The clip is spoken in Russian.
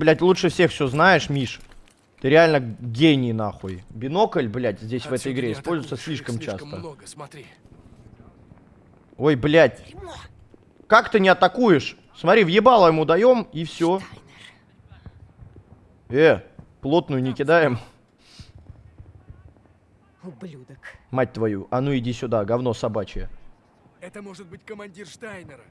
Блять, лучше всех все знаешь, Миш. Ты реально гений, нахуй. Бинокль, блядь, здесь в этой игре используется слишком слишком часто. много, смотри. Ой, блядь. Как ты не атакуешь? Смотри, въебало ему даем, и все. Э, плотную не кидаем. Ублюдок. Мать твою, а ну иди сюда, говно собачье. Это может быть командир Штайнера.